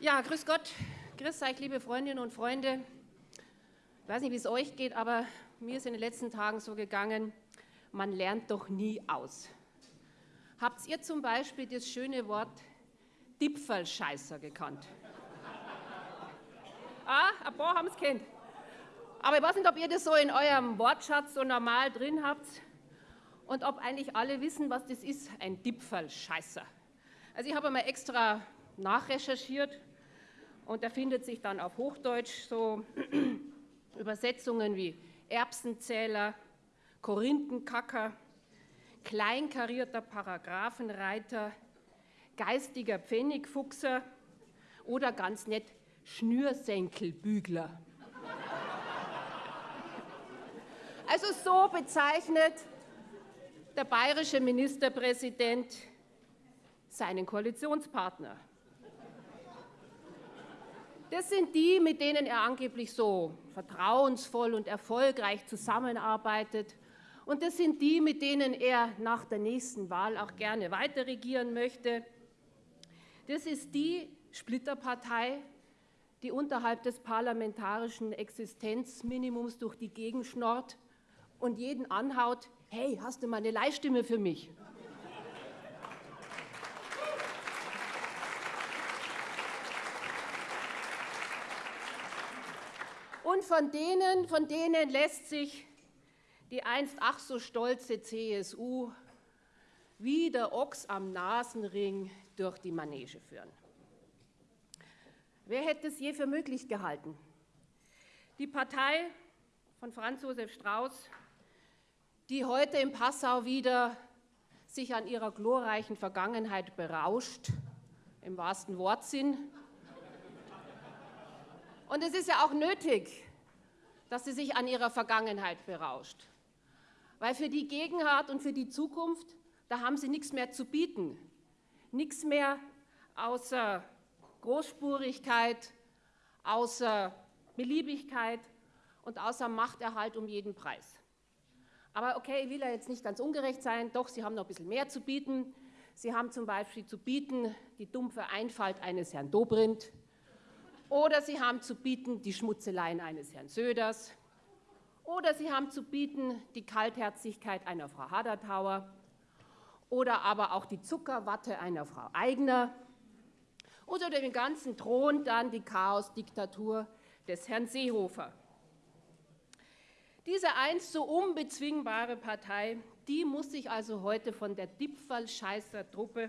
Ja, grüß Gott, grüß euch, liebe Freundinnen und Freunde. Ich weiß nicht, wie es euch geht, aber mir ist in den letzten Tagen so gegangen, man lernt doch nie aus. Habt ihr zum Beispiel das schöne Wort Dipfelscheißer gekannt? ah, ein paar haben es kennt. Aber ich weiß nicht, ob ihr das so in eurem Wortschatz so normal drin habt und ob eigentlich alle wissen, was das ist, ein Dipfelscheißer. Also ich habe mal extra nachrecherchiert und da findet sich dann auf Hochdeutsch so Übersetzungen wie Erbsenzähler, Korinthenkacker, kleinkarierter Paragraphenreiter, geistiger Pfennigfuchser oder ganz nett Schnürsenkelbügler. Also so bezeichnet der bayerische Ministerpräsident seinen Koalitionspartner. Das sind die, mit denen er angeblich so vertrauensvoll und erfolgreich zusammenarbeitet. Und das sind die, mit denen er nach der nächsten Wahl auch gerne weiter regieren möchte. Das ist die Splitterpartei, die unterhalb des parlamentarischen Existenzminimums durch die Gegend schnorrt und jeden anhaut, hey, hast du mal eine Leihstimme für mich? Und von denen, von denen lässt sich die einst ach so stolze CSU wie der Ochs am Nasenring durch die Manege führen. Wer hätte es je für möglich gehalten? Die Partei von Franz Josef Strauß, die heute in Passau wieder sich an ihrer glorreichen Vergangenheit berauscht, im wahrsten Wortsinn, und es ist ja auch nötig, dass sie sich an ihrer Vergangenheit berauscht. Weil für die Gegenwart und für die Zukunft, da haben sie nichts mehr zu bieten. Nichts mehr außer Großspurigkeit, außer Beliebigkeit und außer Machterhalt um jeden Preis. Aber okay, ich will ja jetzt nicht ganz ungerecht sein, doch, sie haben noch ein bisschen mehr zu bieten. Sie haben zum Beispiel zu bieten die dumpfe Einfalt eines Herrn Dobrindt, oder Sie haben zu bieten die Schmutzeleien eines Herrn Söders. Oder Sie haben zu bieten die Kaltherzigkeit einer Frau Hadertauer. Oder aber auch die Zuckerwatte einer Frau Eigner. Oder dem Ganzen thront dann die Chaosdiktatur des Herrn Seehofer. Diese einst so unbezwingbare Partei, die muss sich also heute von der Dipfelscheißer-Truppe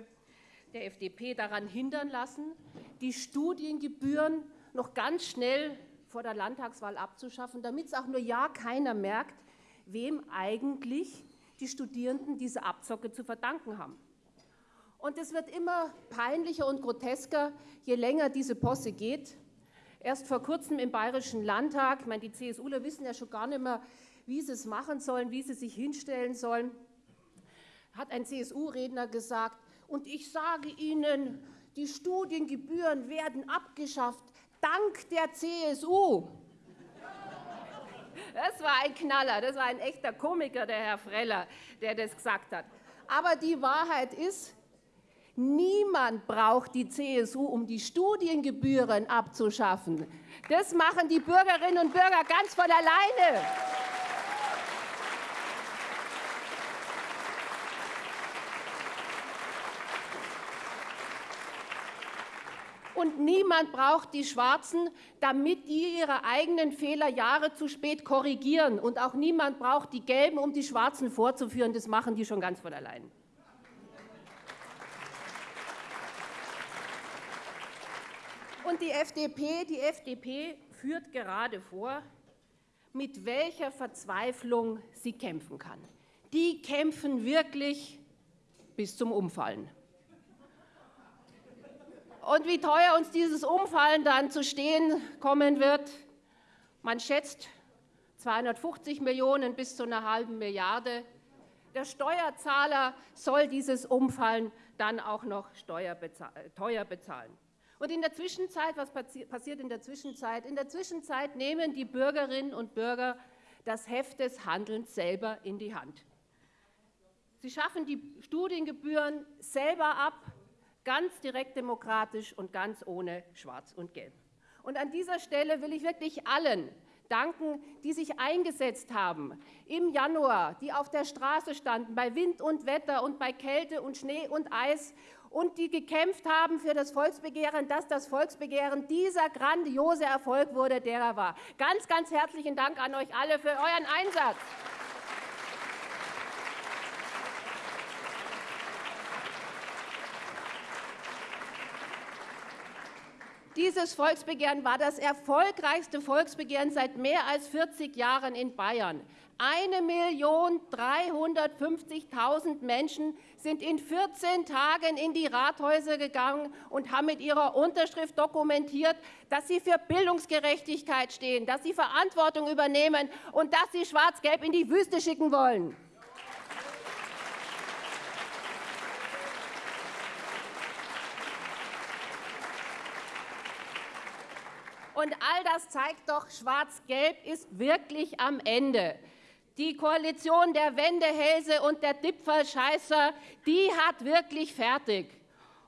der FDP daran hindern lassen, die Studiengebühren noch ganz schnell vor der Landtagswahl abzuschaffen, damit es auch nur ja keiner merkt, wem eigentlich die Studierenden diese Abzocke zu verdanken haben. Und es wird immer peinlicher und grotesker, je länger diese Posse geht. Erst vor kurzem im Bayerischen Landtag, ich meine, die CSUler wissen ja schon gar nicht mehr, wie sie es machen sollen, wie sie sich hinstellen sollen, hat ein CSU-Redner gesagt, und ich sage Ihnen, die Studiengebühren werden abgeschafft, dank der CSU. Das war ein Knaller, das war ein echter Komiker, der Herr Freller, der das gesagt hat. Aber die Wahrheit ist, niemand braucht die CSU, um die Studiengebühren abzuschaffen. Das machen die Bürgerinnen und Bürger ganz von alleine. Und niemand braucht die Schwarzen, damit die ihre eigenen Fehler Jahre zu spät korrigieren. Und auch niemand braucht die Gelben, um die Schwarzen vorzuführen. Das machen die schon ganz von allein. Und die FDP, die FDP führt gerade vor, mit welcher Verzweiflung sie kämpfen kann. Die kämpfen wirklich bis zum Umfallen. Und wie teuer uns dieses Umfallen dann zu stehen kommen wird, man schätzt 250 Millionen bis zu einer halben Milliarde. Der Steuerzahler soll dieses Umfallen dann auch noch teuer bezahlen. Und in der Zwischenzeit, was passiert in der Zwischenzeit? In der Zwischenzeit nehmen die Bürgerinnen und Bürger das Heft des Handelns selber in die Hand. Sie schaffen die Studiengebühren selber ab, Ganz direkt demokratisch und ganz ohne Schwarz und Gelb. Und an dieser Stelle will ich wirklich allen danken, die sich eingesetzt haben im Januar, die auf der Straße standen, bei Wind und Wetter und bei Kälte und Schnee und Eis und die gekämpft haben für das Volksbegehren, dass das Volksbegehren dieser grandiose Erfolg wurde, der er war. Ganz, ganz herzlichen Dank an euch alle für euren Einsatz. Dieses Volksbegehren war das erfolgreichste Volksbegehren seit mehr als 40 Jahren in Bayern. 1.350.000 Menschen sind in 14 Tagen in die Rathäuser gegangen und haben mit ihrer Unterschrift dokumentiert, dass sie für Bildungsgerechtigkeit stehen, dass sie Verantwortung übernehmen und dass sie Schwarz-Gelb in die Wüste schicken wollen. Und all das zeigt doch, Schwarz-Gelb ist wirklich am Ende. Die Koalition der Wendehälse und der Dipfelscheißer, die hat wirklich fertig.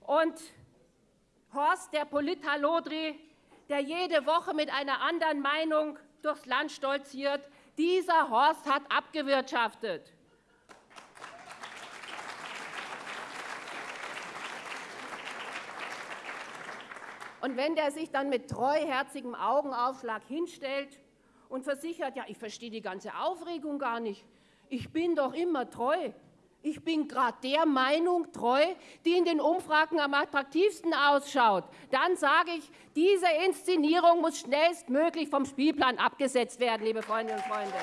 Und Horst, der Polithalodri, der jede Woche mit einer anderen Meinung durchs Land stolziert, dieser Horst hat abgewirtschaftet. Und wenn der sich dann mit treuherzigem Augenaufschlag hinstellt und versichert, ja, ich verstehe die ganze Aufregung gar nicht, ich bin doch immer treu. Ich bin gerade der Meinung treu, die in den Umfragen am attraktivsten ausschaut. Dann sage ich, diese Inszenierung muss schnellstmöglich vom Spielplan abgesetzt werden, liebe Freundinnen und Freunde.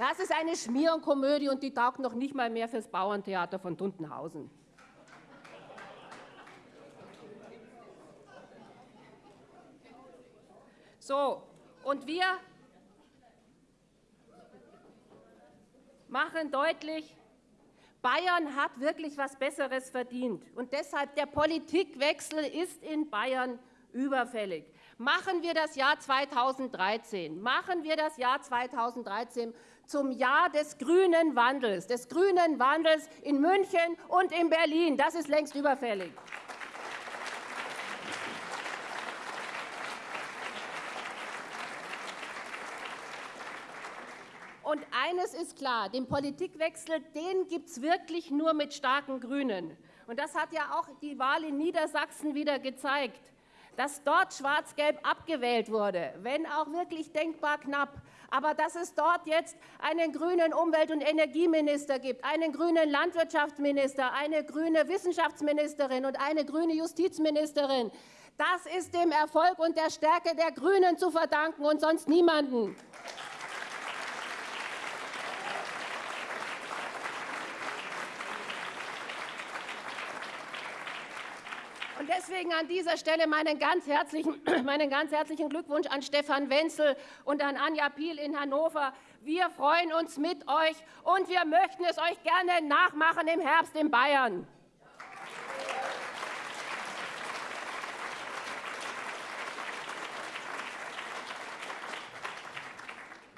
Das ist eine Schmierenkomödie und die taugt noch nicht mal mehr fürs Bauerntheater von Duntenhausen. So, und wir machen deutlich, Bayern hat wirklich was Besseres verdient. Und deshalb der Politikwechsel ist in Bayern überfällig. Machen wir das Jahr 2013, machen wir das Jahr 2013 zum Jahr des grünen Wandels, des grünen Wandels in München und in Berlin. Das ist längst überfällig. Und eines ist klar, den Politikwechsel, den gibt es wirklich nur mit starken Grünen. Und das hat ja auch die Wahl in Niedersachsen wieder gezeigt, dass dort Schwarz-Gelb abgewählt wurde, wenn auch wirklich denkbar knapp aber dass es dort jetzt einen grünen Umwelt- und Energieminister gibt, einen grünen Landwirtschaftsminister, eine grüne Wissenschaftsministerin und eine grüne Justizministerin, das ist dem Erfolg und der Stärke der Grünen zu verdanken und sonst niemanden. Deswegen an dieser Stelle meinen ganz, herzlichen, meinen ganz herzlichen Glückwunsch an Stefan Wenzel und an Anja Piel in Hannover. Wir freuen uns mit euch und wir möchten es euch gerne nachmachen im Herbst in Bayern.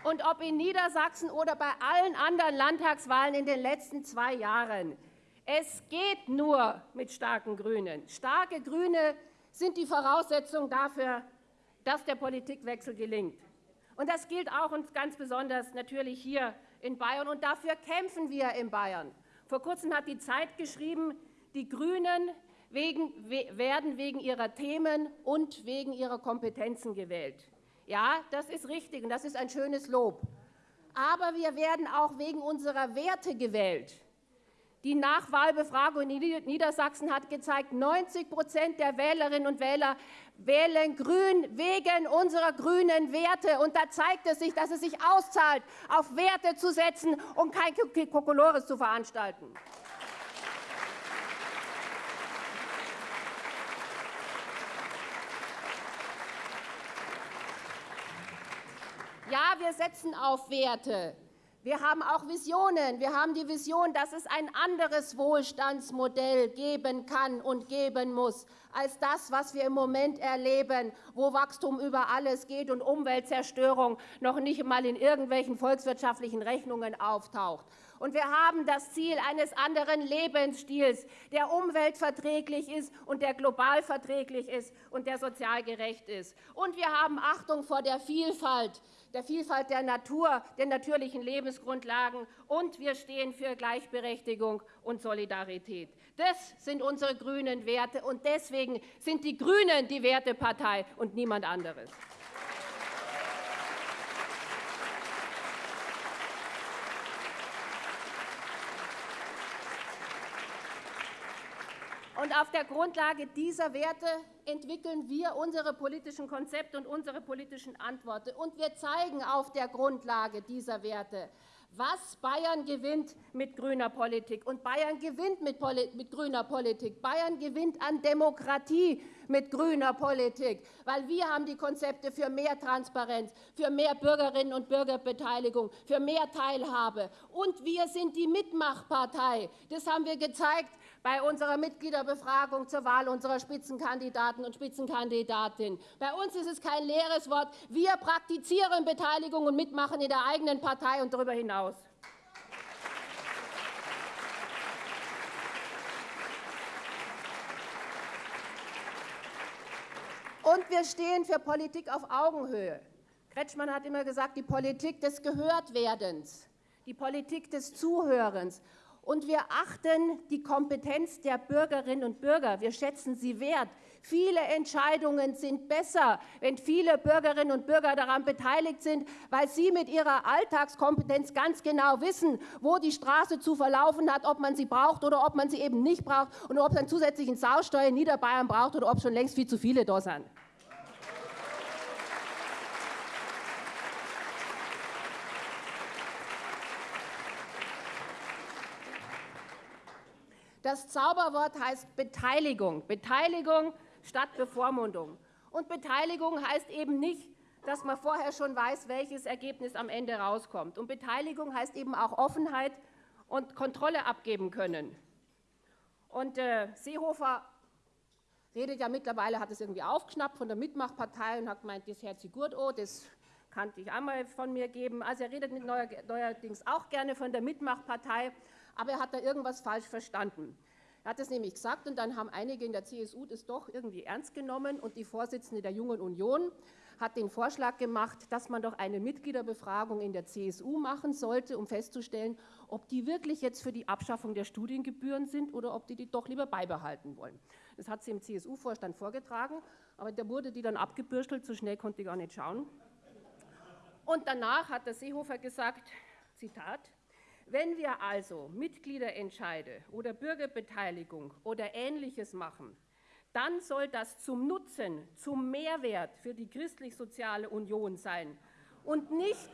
Und ob in Niedersachsen oder bei allen anderen Landtagswahlen in den letzten zwei Jahren, es geht nur mit starken Grünen. Starke Grüne sind die Voraussetzung dafür, dass der Politikwechsel gelingt. Und das gilt auch und ganz besonders natürlich hier in Bayern. Und dafür kämpfen wir in Bayern. Vor kurzem hat die Zeit geschrieben, die Grünen wegen, werden wegen ihrer Themen und wegen ihrer Kompetenzen gewählt. Ja, das ist richtig und das ist ein schönes Lob. Aber wir werden auch wegen unserer Werte gewählt. Die Nachwahlbefragung in Niedersachsen hat gezeigt, 90 Prozent der Wählerinnen und Wähler wählen Grün wegen unserer grünen Werte. Und da zeigt es sich, dass es sich auszahlt, auf Werte zu setzen und kein Kokolores zu veranstalten. Ja, wir setzen auf Werte. Wir haben auch Visionen. Wir haben die Vision, dass es ein anderes Wohlstandsmodell geben kann und geben muss als das, was wir im Moment erleben, wo Wachstum über alles geht und Umweltzerstörung noch nicht einmal in irgendwelchen volkswirtschaftlichen Rechnungen auftaucht. Und wir haben das Ziel eines anderen Lebensstils, der umweltverträglich ist und der global verträglich ist und der sozial gerecht ist. Und wir haben Achtung vor der Vielfalt, der Vielfalt der Natur, den natürlichen Lebensgrundlagen. Und wir stehen für Gleichberechtigung und Solidarität. Das sind unsere grünen Werte. Und deswegen sind die Grünen die Wertepartei und niemand anderes. Und auf der Grundlage dieser Werte entwickeln wir unsere politischen Konzepte und unsere politischen Antworten. Und wir zeigen auf der Grundlage dieser Werte, was Bayern gewinnt mit grüner Politik. Und Bayern gewinnt mit, Poli mit, grüner Politik. Bayern gewinnt an Demokratie mit grüner Politik, weil wir haben die Konzepte für mehr Transparenz, für mehr Bürgerinnen und Bürgerbeteiligung, für mehr Teilhabe. Und wir sind die Mitmachpartei. Das haben wir gezeigt bei unserer Mitgliederbefragung zur Wahl unserer Spitzenkandidaten und Spitzenkandidatin. Bei uns ist es kein leeres Wort. Wir praktizieren Beteiligung und Mitmachen in der eigenen Partei und darüber hinaus. Und wir stehen für Politik auf Augenhöhe. Kretschmann hat immer gesagt, die Politik des Gehörtwerdens, die Politik des Zuhörens. Und wir achten die Kompetenz der Bürgerinnen und Bürger. Wir schätzen sie wert. Viele Entscheidungen sind besser, wenn viele Bürgerinnen und Bürger daran beteiligt sind, weil sie mit ihrer Alltagskompetenz ganz genau wissen, wo die Straße zu verlaufen hat, ob man sie braucht oder ob man sie eben nicht braucht und ob es einen zusätzlichen Sausteuer in Niederbayern braucht oder ob schon längst viel zu viele da sind. Das Zauberwort heißt Beteiligung. Beteiligung statt Bevormundung. Und Beteiligung heißt eben nicht, dass man vorher schon weiß, welches Ergebnis am Ende rauskommt. Und Beteiligung heißt eben auch Offenheit und Kontrolle abgeben können. Und äh, Seehofer redet ja mittlerweile, hat es irgendwie aufgeschnappt von der Mitmachpartei und hat gemeint, das sich gut an, das kannte ich einmal von mir geben. Also er redet neuerdings auch gerne von der Mitmachpartei aber er hat da irgendwas falsch verstanden. Er hat es nämlich gesagt und dann haben einige in der CSU das doch irgendwie ernst genommen und die Vorsitzende der Jungen Union hat den Vorschlag gemacht, dass man doch eine Mitgliederbefragung in der CSU machen sollte, um festzustellen, ob die wirklich jetzt für die Abschaffung der Studiengebühren sind oder ob die die doch lieber beibehalten wollen. Das hat sie im CSU-Vorstand vorgetragen, aber da wurde die dann abgebürstelt, so schnell konnte ich gar nicht schauen. Und danach hat der Seehofer gesagt, Zitat, wenn wir also Mitgliederentscheide oder Bürgerbeteiligung oder Ähnliches machen, dann soll das zum Nutzen, zum Mehrwert für die christlich-soziale Union sein und nicht,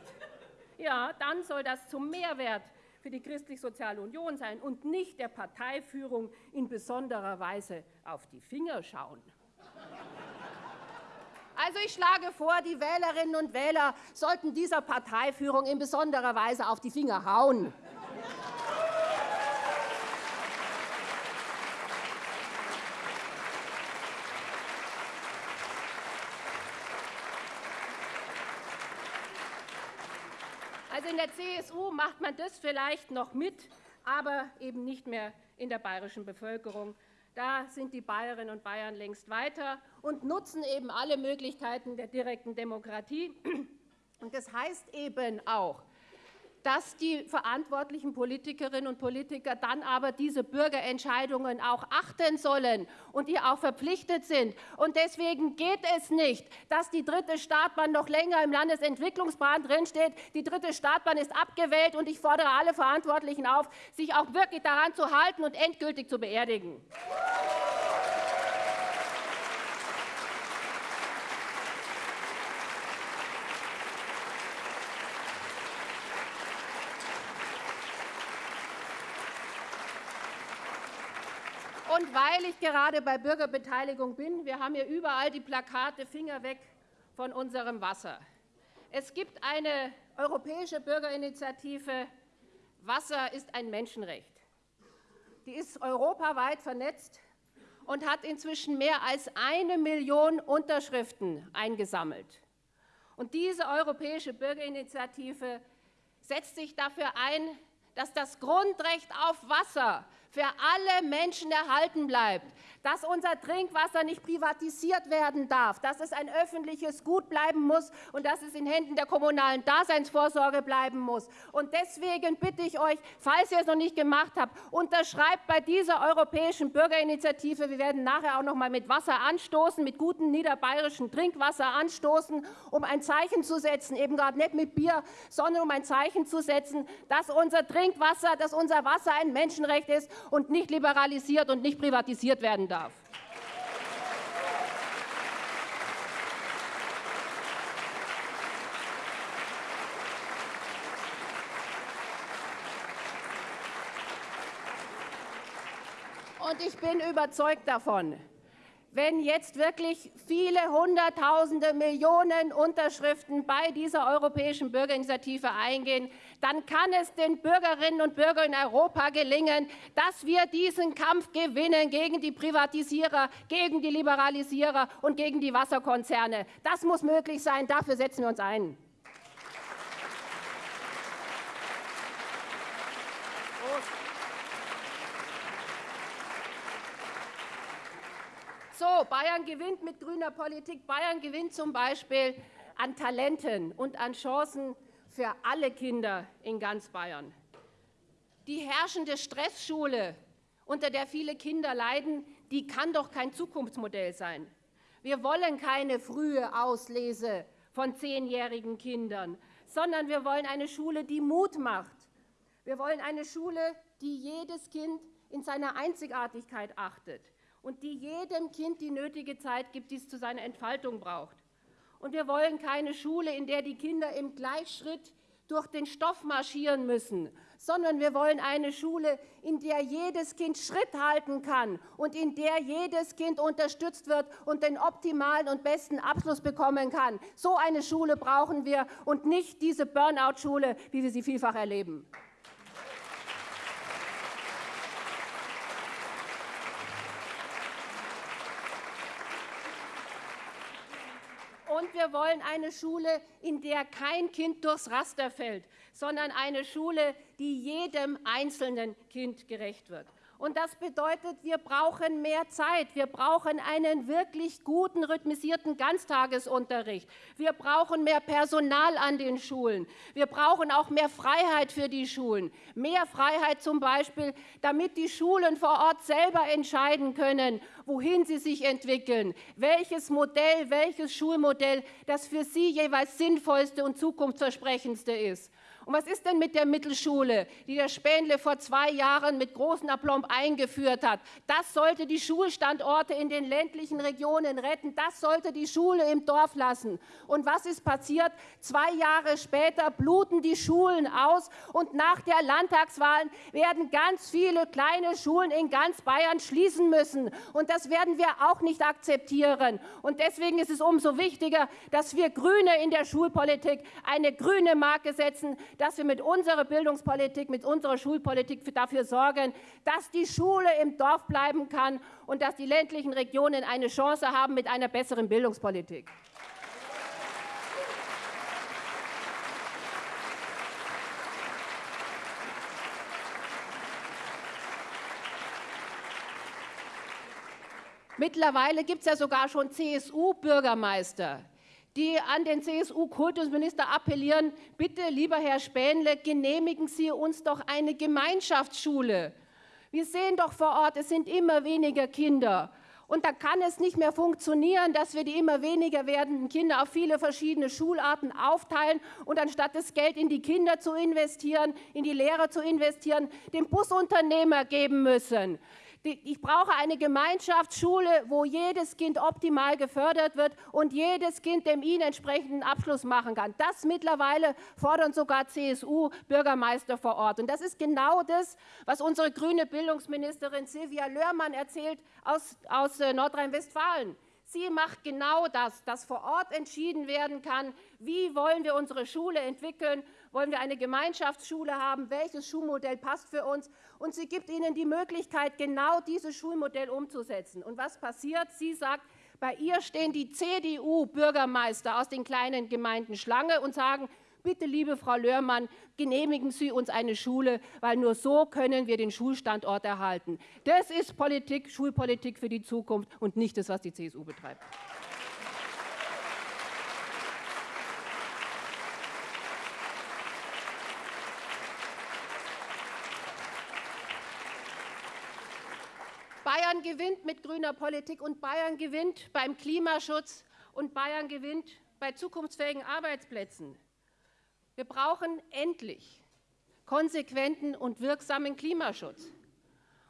ja, dann soll das zum Mehrwert für die christlich-soziale Union sein und nicht der Parteiführung in besonderer Weise auf die Finger schauen. Also ich schlage vor, die Wählerinnen und Wähler sollten dieser Parteiführung in besonderer Weise auf die Finger hauen. Also in der CSU macht man das vielleicht noch mit, aber eben nicht mehr in der bayerischen Bevölkerung. Da sind die Bayerinnen und Bayern längst weiter und nutzen eben alle Möglichkeiten der direkten Demokratie. Und das heißt eben auch, dass die verantwortlichen Politikerinnen und Politiker dann aber diese Bürgerentscheidungen auch achten sollen und die auch verpflichtet sind. Und deswegen geht es nicht, dass die dritte Startbahn noch länger im Landesentwicklungsplan drinsteht. Die dritte Startbahn ist abgewählt und ich fordere alle Verantwortlichen auf, sich auch wirklich daran zu halten und endgültig zu beerdigen. Weil ich gerade bei Bürgerbeteiligung bin, wir haben hier überall die Plakate Finger weg von unserem Wasser. Es gibt eine europäische Bürgerinitiative Wasser ist ein Menschenrecht. Die ist europaweit vernetzt und hat inzwischen mehr als eine Million Unterschriften eingesammelt. Und diese europäische Bürgerinitiative setzt sich dafür ein, dass das Grundrecht auf Wasser für alle Menschen erhalten bleibt, dass unser Trinkwasser nicht privatisiert werden darf, dass es ein öffentliches Gut bleiben muss und dass es in Händen der kommunalen Daseinsvorsorge bleiben muss. Und deswegen bitte ich euch, falls ihr es noch nicht gemacht habt, unterschreibt bei dieser europäischen Bürgerinitiative. Wir werden nachher auch noch mal mit Wasser anstoßen, mit gutem niederbayerischen Trinkwasser anstoßen, um ein Zeichen zu setzen, eben gerade nicht mit Bier, sondern um ein Zeichen zu setzen, dass unser Trinkwasser, dass unser Wasser ein Menschenrecht ist und nicht liberalisiert und nicht privatisiert werden darf. Und ich bin überzeugt davon, wenn jetzt wirklich viele Hunderttausende, Millionen Unterschriften bei dieser europäischen Bürgerinitiative eingehen, dann kann es den Bürgerinnen und Bürgern in Europa gelingen, dass wir diesen Kampf gewinnen gegen die Privatisierer, gegen die Liberalisierer und gegen die Wasserkonzerne. Das muss möglich sein. Dafür setzen wir uns ein. So, Bayern gewinnt mit grüner Politik. Bayern gewinnt zum Beispiel an Talenten und an Chancen für alle Kinder in ganz Bayern. Die herrschende Stressschule, unter der viele Kinder leiden, die kann doch kein Zukunftsmodell sein. Wir wollen keine frühe Auslese von zehnjährigen Kindern, sondern wir wollen eine Schule, die Mut macht. Wir wollen eine Schule, die jedes Kind in seiner Einzigartigkeit achtet und die jedem Kind die nötige Zeit gibt, die es zu seiner Entfaltung braucht. Und wir wollen keine Schule, in der die Kinder im Gleichschritt durch den Stoff marschieren müssen, sondern wir wollen eine Schule, in der jedes Kind Schritt halten kann und in der jedes Kind unterstützt wird und den optimalen und besten Abschluss bekommen kann. So eine Schule brauchen wir und nicht diese Burnout-Schule, wie wir sie vielfach erleben. Und wir wollen eine Schule, in der kein Kind durchs Raster fällt, sondern eine Schule, die jedem einzelnen Kind gerecht wird. Und das bedeutet, wir brauchen mehr Zeit. Wir brauchen einen wirklich guten, rhythmisierten Ganztagesunterricht. Wir brauchen mehr Personal an den Schulen. Wir brauchen auch mehr Freiheit für die Schulen. Mehr Freiheit zum Beispiel, damit die Schulen vor Ort selber entscheiden können, wohin sie sich entwickeln, welches Modell, welches Schulmodell das für sie jeweils sinnvollste und zukunftsversprechendste ist. Und was ist denn mit der Mittelschule, die der Spähnle vor zwei Jahren mit großem Aplomb eingeführt hat? Das sollte die Schulstandorte in den ländlichen Regionen retten. Das sollte die Schule im Dorf lassen. Und was ist passiert? Zwei Jahre später bluten die Schulen aus und nach der Landtagswahlen werden ganz viele kleine Schulen in ganz Bayern schließen müssen. Und das werden wir auch nicht akzeptieren. Und deswegen ist es umso wichtiger, dass wir Grüne in der Schulpolitik eine grüne Marke setzen, dass wir mit unserer Bildungspolitik, mit unserer Schulpolitik dafür sorgen, dass die Schule im Dorf bleiben kann und dass die ländlichen Regionen eine Chance haben mit einer besseren Bildungspolitik. Mittlerweile gibt es ja sogar schon CSU-Bürgermeister, die an den CSU-Kultusminister appellieren, bitte, lieber Herr Spähnle, genehmigen Sie uns doch eine Gemeinschaftsschule. Wir sehen doch vor Ort, es sind immer weniger Kinder. Und da kann es nicht mehr funktionieren, dass wir die immer weniger werdenden Kinder auf viele verschiedene Schularten aufteilen und anstatt das Geld in die Kinder zu investieren, in die Lehrer zu investieren, dem Busunternehmer geben müssen. Ich brauche eine Gemeinschaftsschule, wo jedes Kind optimal gefördert wird und jedes Kind dem ihnen entsprechenden Abschluss machen kann. Das mittlerweile fordern sogar CSU-Bürgermeister vor Ort. Und das ist genau das, was unsere grüne Bildungsministerin Silvia Löhrmann erzählt aus, aus äh, Nordrhein-Westfalen. Sie macht genau das, dass vor Ort entschieden werden kann, wie wollen wir unsere Schule entwickeln Wollen wir eine Gemeinschaftsschule haben? Welches Schulmodell passt für uns? Und sie gibt ihnen die Möglichkeit, genau dieses Schulmodell umzusetzen. Und was passiert? Sie sagt, bei ihr stehen die CDU-Bürgermeister aus den kleinen Gemeinden Schlange und sagen, bitte, liebe Frau Löhrmann, genehmigen Sie uns eine Schule, weil nur so können wir den Schulstandort erhalten. Das ist Politik, Schulpolitik für die Zukunft und nicht das, was die CSU betreibt. Bayern gewinnt mit grüner Politik und Bayern gewinnt beim Klimaschutz und Bayern gewinnt bei zukunftsfähigen Arbeitsplätzen. Wir brauchen endlich konsequenten und wirksamen Klimaschutz.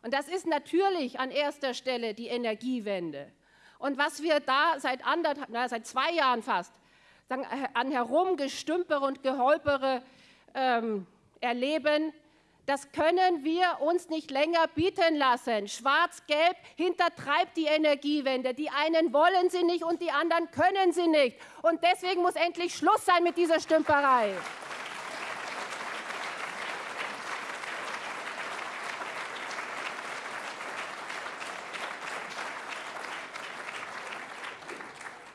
Und das ist natürlich an erster Stelle die Energiewende. Und was wir da seit, na, seit zwei Jahren fast sagen, an Herumgestümpere und Geholpere ähm, erleben, das können wir uns nicht länger bieten lassen. Schwarz-Gelb hintertreibt die Energiewende. Die einen wollen sie nicht und die anderen können sie nicht. Und deswegen muss endlich Schluss sein mit dieser Stümperei.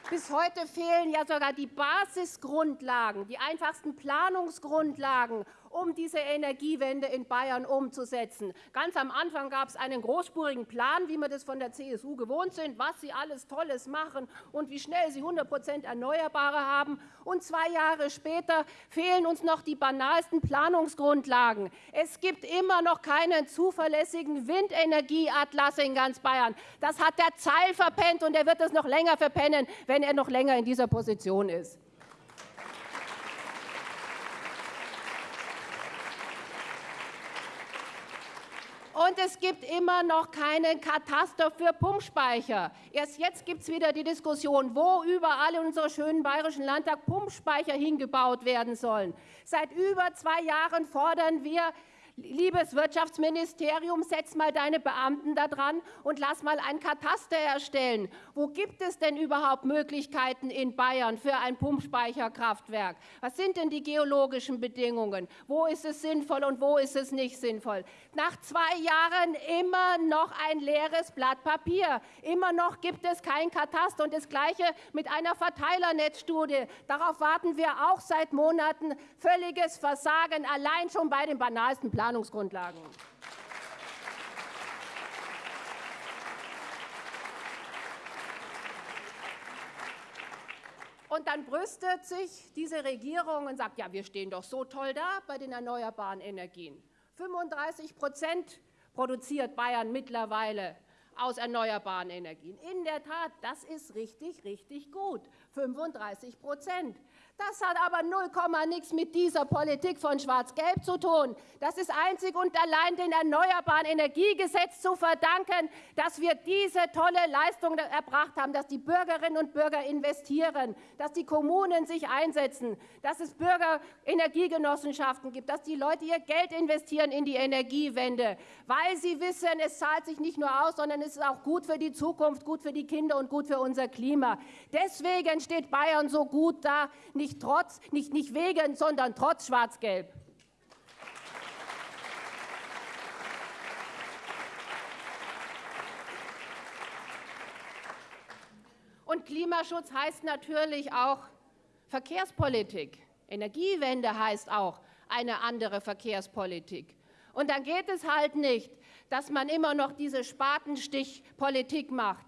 Bis heute fehlen ja sogar die Basisgrundlagen, die einfachsten Planungsgrundlagen, um diese Energiewende in Bayern umzusetzen. Ganz am Anfang gab es einen großspurigen Plan, wie wir das von der CSU gewohnt sind, was sie alles Tolles machen und wie schnell sie 100 Prozent Erneuerbare haben. Und zwei Jahre später fehlen uns noch die banalsten Planungsgrundlagen. Es gibt immer noch keinen zuverlässigen Windenergieatlas in ganz Bayern. Das hat der Zeil verpennt und er wird es noch länger verpennen, wenn er noch länger in dieser Position ist. Und es gibt immer noch keinen Kataster für Pumpspeicher. Erst jetzt gibt es wieder die Diskussion, wo überall in unserem schönen bayerischen Landtag Pumpspeicher hingebaut werden sollen. Seit über zwei Jahren fordern wir Liebes Wirtschaftsministerium, setz mal deine Beamten da dran und lass mal ein Kataster erstellen. Wo gibt es denn überhaupt Möglichkeiten in Bayern für ein Pumpspeicherkraftwerk? Was sind denn die geologischen Bedingungen? Wo ist es sinnvoll und wo ist es nicht sinnvoll? Nach zwei Jahren immer noch ein leeres Blatt Papier. Immer noch gibt es kein Kataster. Und das Gleiche mit einer Verteilernetzstudie. Darauf warten wir auch seit Monaten. Völliges Versagen, allein schon bei den banalsten Planungen. Planungsgrundlagen. Und dann brüstet sich diese Regierung und sagt, ja, wir stehen doch so toll da bei den erneuerbaren Energien. 35 Prozent produziert Bayern mittlerweile aus erneuerbaren Energien. In der Tat, das ist richtig, richtig gut. 35 Prozent. Das hat aber 0, nichts mit dieser Politik von Schwarz-Gelb zu tun. Das ist einzig und allein dem Erneuerbaren Energiegesetz zu verdanken, dass wir diese tolle Leistung erbracht haben, dass die Bürgerinnen und Bürger investieren, dass die Kommunen sich einsetzen, dass es Bürgerenergiegenossenschaften gibt, dass die Leute ihr Geld investieren in die Energiewende, weil sie wissen, es zahlt sich nicht nur aus, sondern es ist auch gut für die Zukunft, gut für die Kinder und gut für unser Klima. Deswegen steht Bayern so gut da, nicht trotz, nicht, nicht wegen, sondern trotz Schwarz-Gelb. Und Klimaschutz heißt natürlich auch Verkehrspolitik. Energiewende heißt auch eine andere Verkehrspolitik. Und dann geht es halt nicht, dass man immer noch diese Spatenstichpolitik macht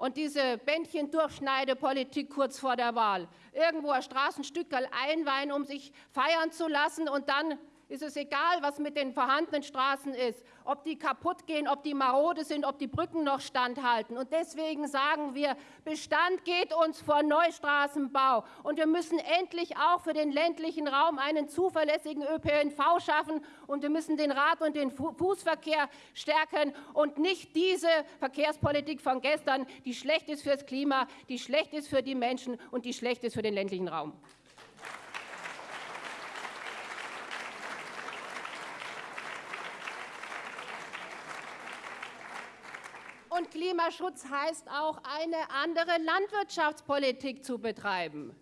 und diese Bändchen-Durchschneidepolitik kurz vor der Wahl. Irgendwo ein Straßenstückerl einweihen, um sich feiern zu lassen und dann ist es egal, was mit den vorhandenen Straßen ist, ob die kaputt gehen, ob die marode sind, ob die Brücken noch standhalten. Und deswegen sagen wir, Bestand geht uns vor Neustraßenbau. Und wir müssen endlich auch für den ländlichen Raum einen zuverlässigen ÖPNV schaffen. Und wir müssen den Rad- und den Fußverkehr stärken und nicht diese Verkehrspolitik von gestern, die schlecht ist fürs Klima, die schlecht ist für die Menschen und die schlecht ist für den ländlichen Raum. Und Klimaschutz heißt auch, eine andere Landwirtschaftspolitik zu betreiben.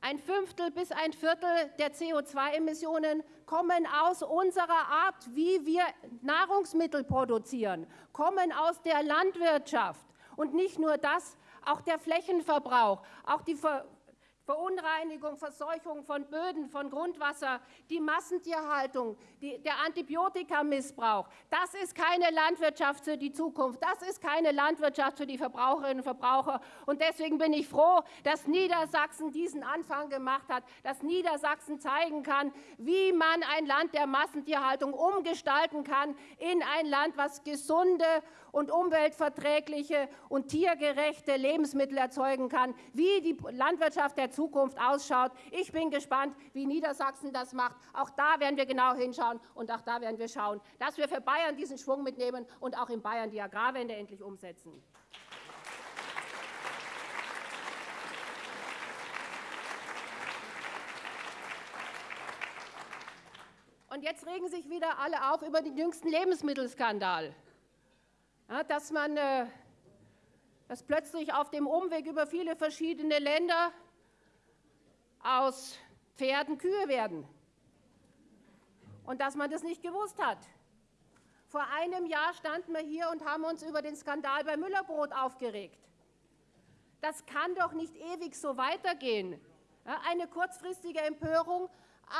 Ein Fünftel bis ein Viertel der CO2-Emissionen kommen aus unserer Art, wie wir Nahrungsmittel produzieren, kommen aus der Landwirtschaft. Und nicht nur das, auch der Flächenverbrauch, auch die Ver Verunreinigung, Verseuchung von Böden, von Grundwasser, die Massentierhaltung, die, der Antibiotikamissbrauch. Das ist keine Landwirtschaft für die Zukunft. Das ist keine Landwirtschaft für die Verbraucherinnen und Verbraucher. Und deswegen bin ich froh, dass Niedersachsen diesen Anfang gemacht hat, dass Niedersachsen zeigen kann, wie man ein Land der Massentierhaltung umgestalten kann in ein Land, was gesunde und umweltverträgliche und tiergerechte Lebensmittel erzeugen kann, wie die Landwirtschaft der Zukunft ausschaut. Ich bin gespannt, wie Niedersachsen das macht. Auch da werden wir genau hinschauen und auch da werden wir schauen, dass wir für Bayern diesen Schwung mitnehmen und auch in Bayern die Agrarwende endlich umsetzen. Und jetzt regen sich wieder alle auf über den jüngsten Lebensmittelskandal ja, dass man äh, dass plötzlich auf dem Umweg über viele verschiedene Länder aus Pferden Kühe werden und dass man das nicht gewusst hat. Vor einem Jahr standen wir hier und haben uns über den Skandal bei Müllerbrot aufgeregt. Das kann doch nicht ewig so weitergehen. Eine kurzfristige Empörung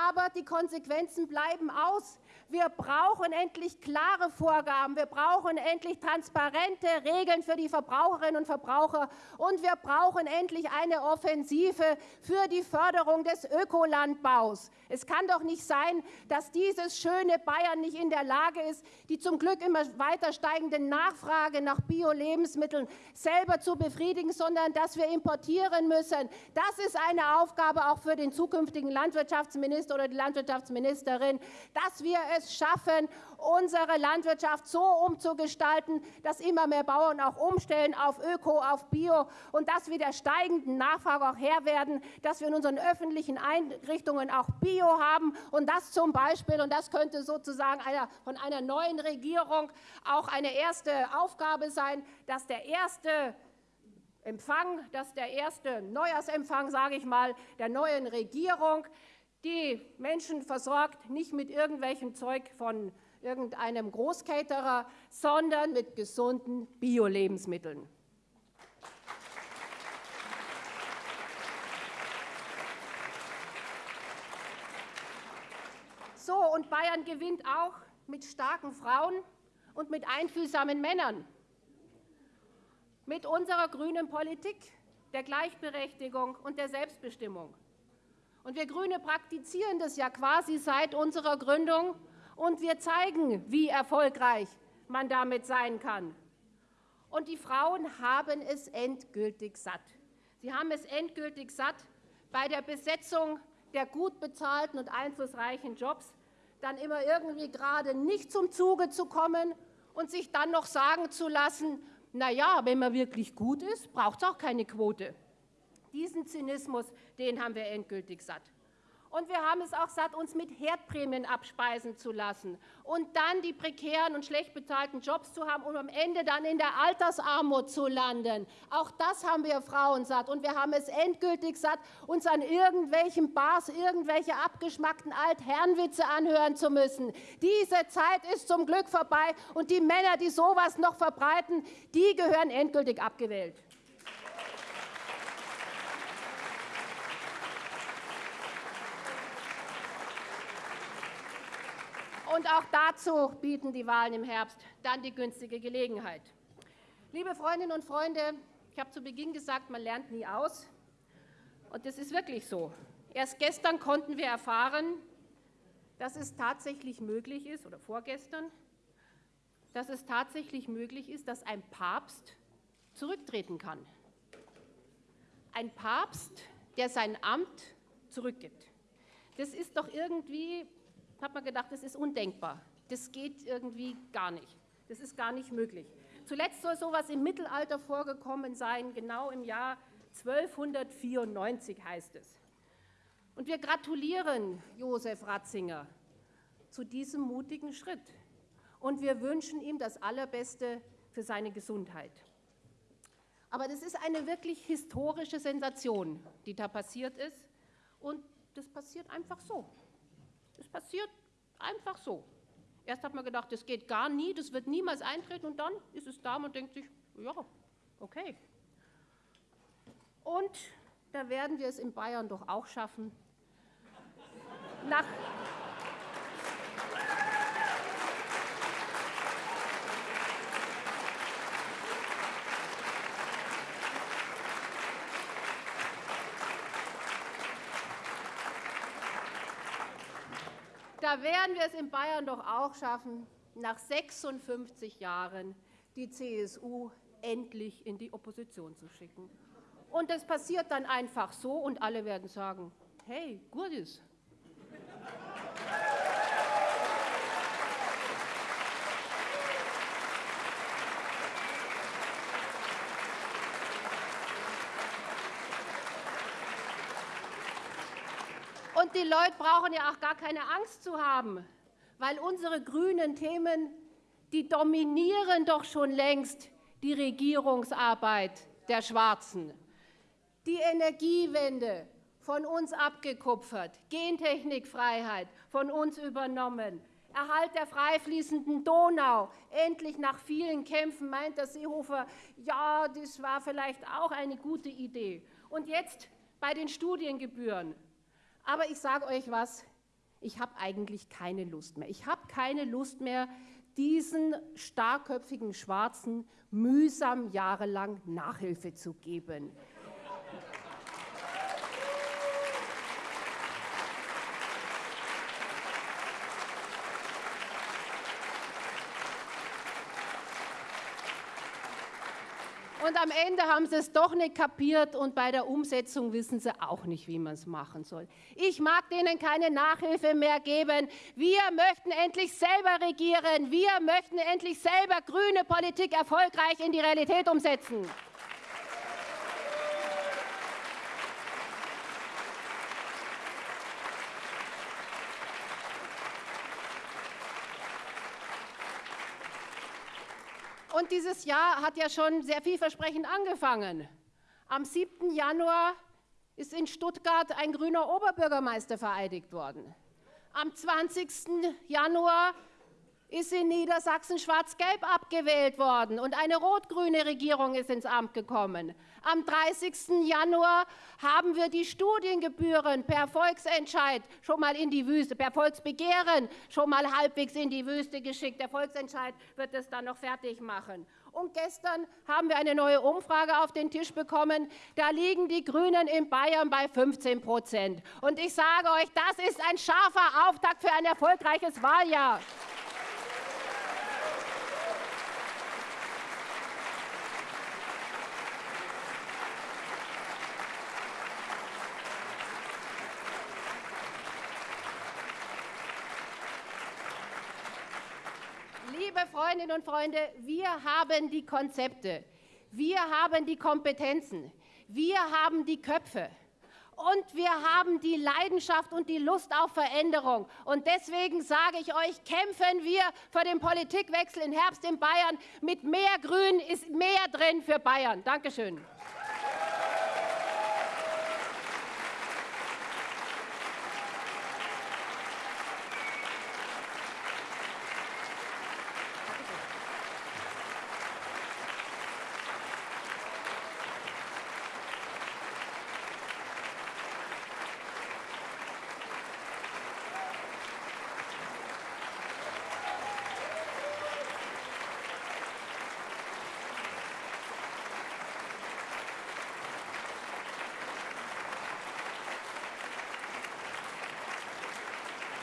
aber die Konsequenzen bleiben aus. Wir brauchen endlich klare Vorgaben, wir brauchen endlich transparente Regeln für die Verbraucherinnen und Verbraucher und wir brauchen endlich eine Offensive für die Förderung des Ökolandbaus. Es kann doch nicht sein, dass dieses schöne Bayern nicht in der Lage ist, die zum Glück immer weiter steigende Nachfrage nach Bio-Lebensmitteln selber zu befriedigen, sondern dass wir importieren müssen. Das ist eine Aufgabe auch für den zukünftigen Landwirtschaftsminister Landwirtschaftsminister oder die Landwirtschaftsministerin, dass wir es schaffen, unsere Landwirtschaft so umzugestalten, dass immer mehr Bauern auch umstellen auf Öko, auf Bio und dass wir der steigenden Nachfrage auch Herr werden, dass wir in unseren öffentlichen Einrichtungen auch Bio haben und das zum Beispiel, und das könnte sozusagen einer, von einer neuen Regierung auch eine erste Aufgabe sein, dass der erste Empfang, dass der erste Neujahrsempfang, sage ich mal, der neuen Regierung die Menschen versorgt, nicht mit irgendwelchem Zeug von irgendeinem Großcaterer, sondern mit gesunden Bio-Lebensmitteln. So, und Bayern gewinnt auch mit starken Frauen und mit einfühlsamen Männern. Mit unserer grünen Politik der Gleichberechtigung und der Selbstbestimmung. Und wir Grüne praktizieren das ja quasi seit unserer Gründung und wir zeigen, wie erfolgreich man damit sein kann. Und die Frauen haben es endgültig satt. Sie haben es endgültig satt, bei der Besetzung der gut bezahlten und einflussreichen Jobs dann immer irgendwie gerade nicht zum Zuge zu kommen und sich dann noch sagen zu lassen, na ja, wenn man wirklich gut ist, braucht es auch keine Quote. Diesen Zynismus, den haben wir endgültig satt. Und wir haben es auch satt, uns mit Herdprämien abspeisen zu lassen und dann die prekären und schlecht bezahlten Jobs zu haben, um am Ende dann in der Altersarmut zu landen. Auch das haben wir Frauen satt. Und wir haben es endgültig satt, uns an irgendwelchen Bars irgendwelche abgeschmackten Altherrenwitze anhören zu müssen. Diese Zeit ist zum Glück vorbei und die Männer, die sowas noch verbreiten, die gehören endgültig abgewählt. Und auch dazu bieten die Wahlen im Herbst dann die günstige Gelegenheit. Liebe Freundinnen und Freunde, ich habe zu Beginn gesagt, man lernt nie aus. Und das ist wirklich so. Erst gestern konnten wir erfahren, dass es tatsächlich möglich ist, oder vorgestern, dass es tatsächlich möglich ist, dass ein Papst zurücktreten kann. Ein Papst, der sein Amt zurückgibt. Das ist doch irgendwie hat man gedacht, das ist undenkbar. Das geht irgendwie gar nicht. Das ist gar nicht möglich. Zuletzt soll sowas im Mittelalter vorgekommen sein, genau im Jahr 1294 heißt es. Und wir gratulieren Josef Ratzinger zu diesem mutigen Schritt. Und wir wünschen ihm das Allerbeste für seine Gesundheit. Aber das ist eine wirklich historische Sensation, die da passiert ist. Und das passiert einfach so. Das passiert einfach so. Erst hat man gedacht, das geht gar nie, das wird niemals eintreten und dann ist es da, man denkt sich, ja, okay. Und da werden wir es in Bayern doch auch schaffen. Nach da werden wir es in Bayern doch auch schaffen, nach 56 Jahren die CSU endlich in die Opposition zu schicken. Und das passiert dann einfach so und alle werden sagen, hey, gut die Leute brauchen ja auch gar keine Angst zu haben, weil unsere grünen Themen, die dominieren doch schon längst die Regierungsarbeit der Schwarzen. Die Energiewende von uns abgekupfert, Gentechnikfreiheit von uns übernommen, Erhalt der freifließenden Donau. Endlich nach vielen Kämpfen meint der Seehofer, ja, das war vielleicht auch eine gute Idee. Und jetzt bei den Studiengebühren. Aber ich sage euch was, ich habe eigentlich keine Lust mehr. Ich habe keine Lust mehr, diesen starkköpfigen Schwarzen mühsam jahrelang Nachhilfe zu geben. Und am Ende haben sie es doch nicht kapiert und bei der Umsetzung wissen sie auch nicht, wie man es machen soll. Ich mag denen keine Nachhilfe mehr geben. Wir möchten endlich selber regieren. Wir möchten endlich selber grüne Politik erfolgreich in die Realität umsetzen. Und dieses Jahr hat ja schon sehr vielversprechend angefangen. Am 7. Januar ist in Stuttgart ein grüner Oberbürgermeister vereidigt worden. Am 20. Januar ist in Niedersachsen schwarz-gelb abgewählt worden und eine rot-grüne Regierung ist ins Amt gekommen. Am 30. Januar haben wir die Studiengebühren per Volksentscheid schon mal in die Wüste, per Volksbegehren schon mal halbwegs in die Wüste geschickt. Der Volksentscheid wird es dann noch fertig machen. Und gestern haben wir eine neue Umfrage auf den Tisch bekommen. Da liegen die Grünen in Bayern bei 15 Prozent. Und ich sage euch, das ist ein scharfer Auftakt für ein erfolgreiches Wahljahr. liebe Freundinnen und Freunde, wir haben die Konzepte, wir haben die Kompetenzen, wir haben die Köpfe und wir haben die Leidenschaft und die Lust auf Veränderung. Und deswegen sage ich euch, kämpfen wir für den Politikwechsel im Herbst in Bayern. Mit mehr Grün ist mehr drin für Bayern. Dankeschön.